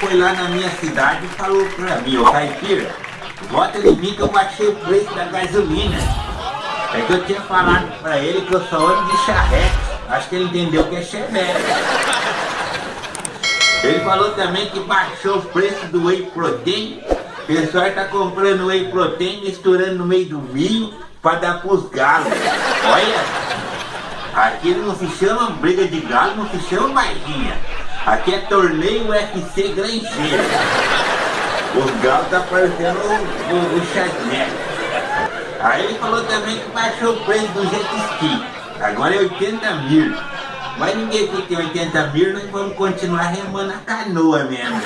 foi lá na minha cidade e falou pra mim, ô Caipira, vota em mim que eu baixei o preço da gasolina. É que eu tinha falado pra ele que eu só ando de charrete. Acho que ele entendeu que é chevette. Ele falou também que baixou o preço do whey protein. O pessoal tá comprando whey protein, misturando no meio do milho para dar pros galos. Olha, aqui não se chama briga de galo, não se chama baixinha. Aqui é torneio UFC granjeiro. Os galos tá parecendo o, o, o Aí ele falou também que baixou o preço do jet ski. Agora é 80 mil. Mas ninguém que tem 80 mil, nós vamos continuar remando a canoa mesmo.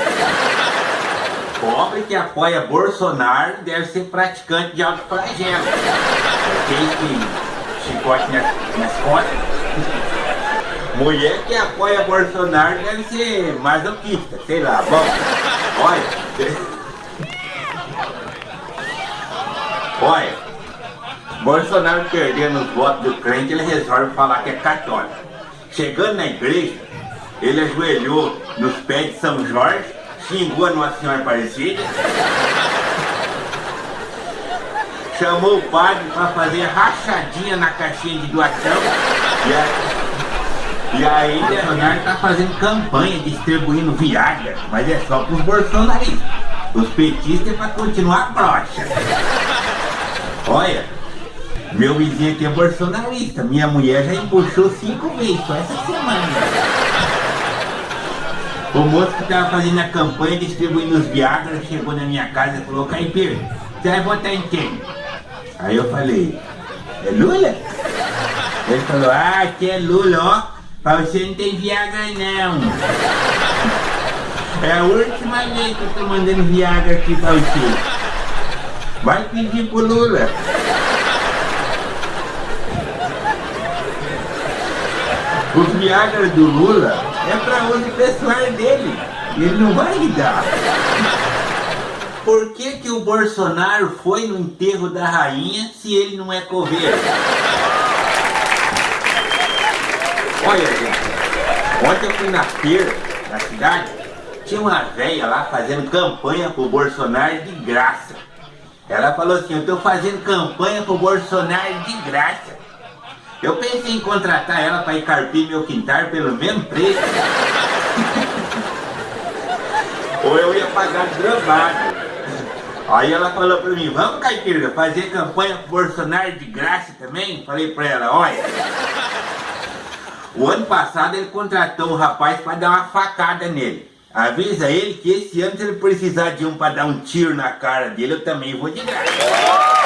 Pobre que apoia Bolsonaro deve ser praticante de alto flagelo. Aquele que chicote nas, nas costas. Mulher que apoia Bolsonaro deve ser masoquista, sei lá. Bom, olha. Olha. Bolsonaro perdendo os votos do crente, ele resolve falar que é católico. Chegando na igreja, ele ajoelhou nos pés de São Jorge, xingou a Nossa Senhora Aparecida, chamou o padre para fazer rachadinha na caixinha de doação e, aí, e aí Bolsonaro está fazendo campanha distribuindo Viagra, mas é só para os bolsonaristas. Os petistas é para continuar broxa. Olha, meu vizinho aqui é bolsonarista. Minha mulher já empuxou cinco vezes só essa semana. O moço que estava fazendo a campanha distribuindo os Viagra chegou na minha casa e falou, Caipira, você vai votar em quem? Aí eu falei, é Lula? Ele falou, ah, que é Lula, ó. Pra você não tem Viagra não. É a última vez que eu tô mandando Viagra aqui pra você. Vai pedir pro Lula. Os Viagra do Lula é para uso pessoal dele. Ele não vai ligar. Por que, que o Bolsonaro foi no enterro da rainha se ele não é coveiro? Olha, gente. Ontem eu fui na feira, na cidade, tinha uma velha lá fazendo campanha pro Bolsonaro de graça. Ela falou assim, eu tô fazendo campanha pro Bolsonaro de graça. Eu pensei em contratar ela para ir carpir meu quintal pelo mesmo preço. Ou eu ia pagar gramado. Aí ela falou para mim, vamos Caipira, fazer campanha pro Bolsonaro de graça também? Falei para ela, olha. O ano passado ele contratou um rapaz para dar uma facada nele. Avisa ele que esse ano se ele precisar de um para dar um tiro na cara dele, eu também vou de graça.